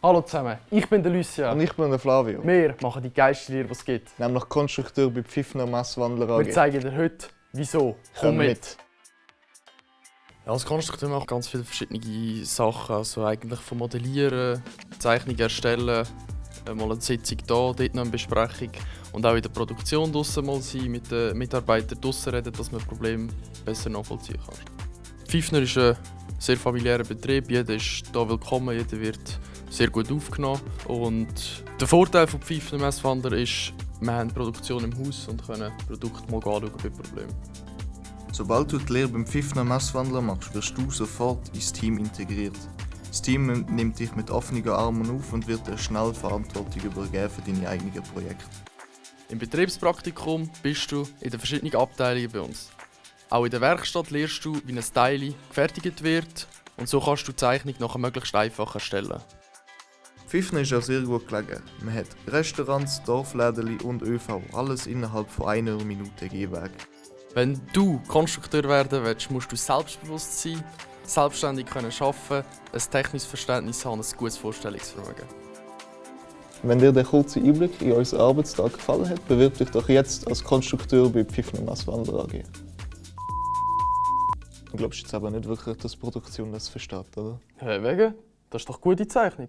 Hallo zusammen, ich bin der Lucia. Und ich bin der Flavio. Wir machen die geilste Lehre, die es gibt. Nämlich Konstrukteur bei Pfiffner Messwandler AG. Wir zeigen dir heute, wieso. Komm mit. Ja, als Konstrukteur mache ich ganz viele verschiedene Sachen. Also eigentlich von Modellieren, Zeichnungen erstellen, äh, mal eine Sitzung da, dort noch eine Besprechung und auch in der Produktion draussen mal sein, mit den Mitarbeitern draussen reden, dass man Probleme besser nachvollziehen kann. Pfiffner ist ein sehr familiärer Betrieb, jeder ist hier willkommen, jeder wird sehr gut aufgenommen und der Vorteil von Pfiffner Messwander ist, wir haben Produktion im Haus und können Produkte mal anschauen bei Problemen. Sobald du die Lehre beim Pfiffner Messwandler machst, wirst du sofort ins Team integriert. Das Team nimmt dich mit offenen Armen auf und wird dir schnell Verantwortung übergeben für deine eigenen Projekte. Im Betriebspraktikum bist du in den verschiedenen Abteilungen bei uns. Auch in der Werkstatt lernst du, wie ein Teil gefertigt wird und so kannst du die Zeichnung nachher möglichst einfach erstellen. Pfiffner ist auch sehr gut gelegen. Man hat Restaurants, Dorfläden und ÖV, alles innerhalb von einer Minute Gehweg. Wenn du Konstrukteur werden willst, musst du selbstbewusst sein, selbstständig können arbeiten, ein technisches Verständnis haben und ein gutes Vorstellungsvermögen. Wenn dir der kurze Einblick in unseren Arbeitstag gefallen hat, bewirb dich doch jetzt als Konstrukteur bei Pfiffner Messwandler AG. Du glaubst jetzt aber nicht wirklich, dass die Produktion das versteht, oder? Hä, wegen? Das ist doch gute Zeichnung.